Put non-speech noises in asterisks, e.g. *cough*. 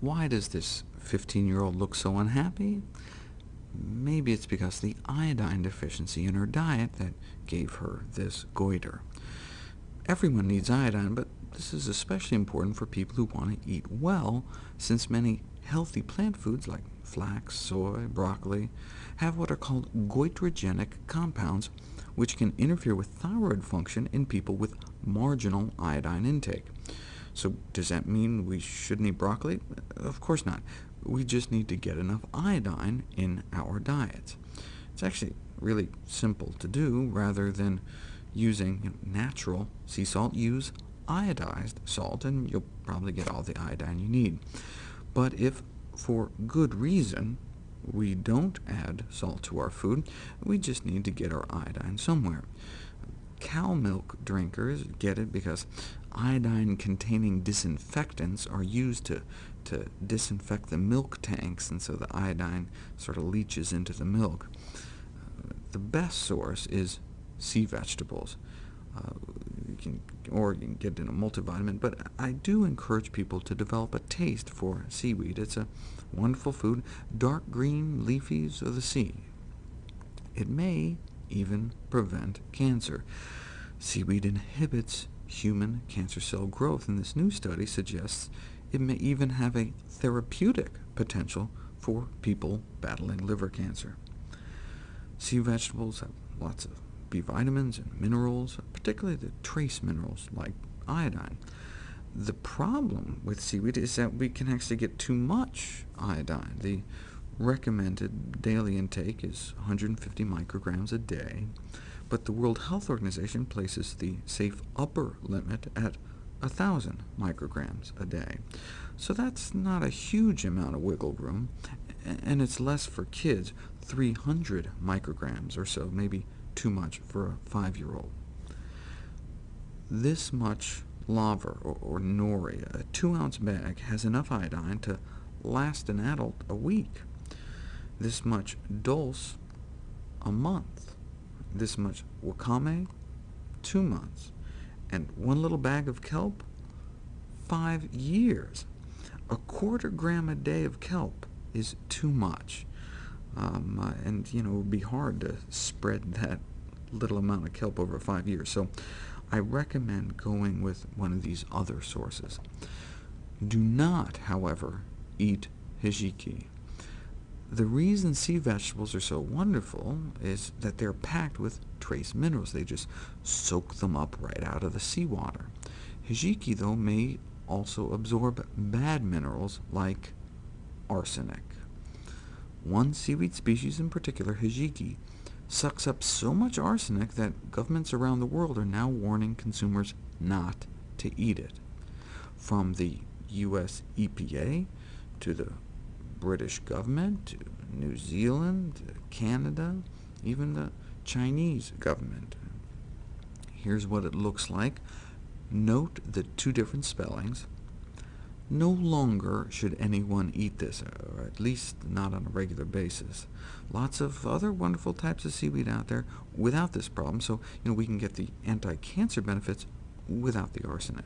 Why does this 15-year-old look so unhappy? Maybe it's because the iodine deficiency in her diet that gave her this goiter. Everyone needs iodine, but this is especially important for people who want to eat well, since many healthy plant foods like flax, soy, broccoli have what are called goitrogenic compounds, which can interfere with thyroid function in people with marginal iodine intake. So does that mean we shouldn't eat broccoli? Of course not. We just need to get enough iodine in our diets. It's actually really simple to do. Rather than using natural sea salt, use iodized salt, and you'll probably get all the iodine you need. But if, for good reason, we don't add salt to our food, we just need to get our iodine somewhere. Cow milk drinkers get it because iodine-containing disinfectants are used to, to disinfect the milk tanks, and so the iodine sort of leaches into the milk. Uh, the best source is sea vegetables. Uh, you can, or you can get it in a multivitamin, but I do encourage people to develop a taste for seaweed. It's a wonderful food, dark green leafies of the sea. It may even prevent cancer. Seaweed inhibits human cancer cell growth, and this new study suggests it may even have a therapeutic potential for people battling liver cancer. Sea vegetables have lots of B vitamins and minerals, particularly the trace minerals like iodine. The problem with seaweed is that we can actually get too much iodine. The recommended daily intake is 150 micrograms a day, but the World Health Organization places the safe upper limit at 1,000 micrograms a day. So that's not a huge amount of wiggle room, and it's less for kids, 300 micrograms or so, maybe too much for a five-year-old. This much laver, or, or nori, a two-ounce bag, has enough iodine to last an adult a week. This much dulse, a month. This much wakame, two months. And one little bag of kelp, five years. A quarter gram a day of kelp is too much. Um, uh, and you know, it would be hard to spread *laughs* that little amount of kelp over five years. So I recommend going with one of these other sources. Do not, however, eat hijiki. The reason sea vegetables are so wonderful is that they're packed with trace minerals. They just soak them up right out of the seawater. Hijiki, though, may also absorb bad minerals like arsenic. One seaweed species in particular, hijiki, sucks up so much arsenic that governments around the world are now warning consumers not to eat it. From the US EPA to the British government, to New Zealand, Canada, even the Chinese government. Here's what it looks like. Note the two different spellings. No longer should anyone eat this, uh, or at least not on a regular basis. Lots of other wonderful types of seaweed out there without this problem, so you know, we can get the anti-cancer benefits without the arsenic.